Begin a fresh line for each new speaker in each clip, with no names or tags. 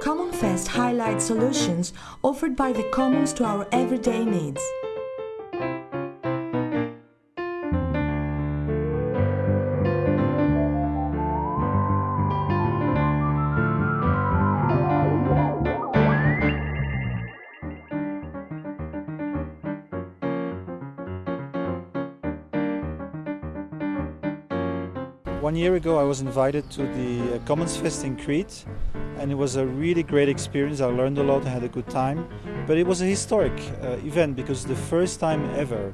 CommonFest highlights solutions offered by the commons to our everyday needs.
One year ago, I was invited to the uh, Commons Fest in Crete, and it was a really great experience. I learned a lot, I had a good time, but it was a historic uh, event because the first time ever,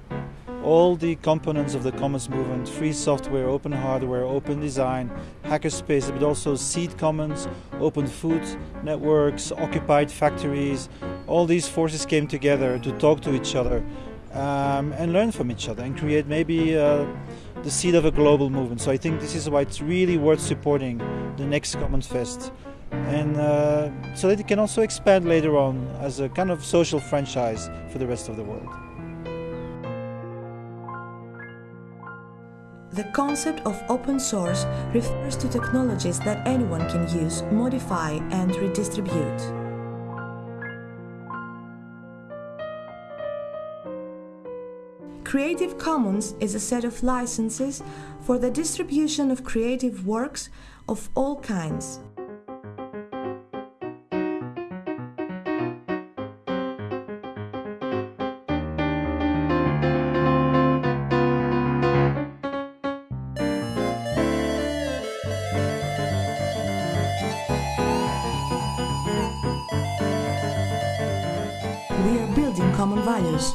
all the components of the Commons movement free software, open hardware, open design, hackerspace, but also seed commons, open food networks, occupied factories all these forces came together to talk to each other um, and learn from each other and create maybe uh, the seed of a global movement. So I think this is why it's really worth supporting the next Commons Fest. And uh, so that it can also expand later on as a kind of social franchise for the rest of the world.
The concept of open source refers to technologies that anyone can use, modify and redistribute. Creative Commons is a set of licenses for the distribution of creative works of all kinds. We are building common values.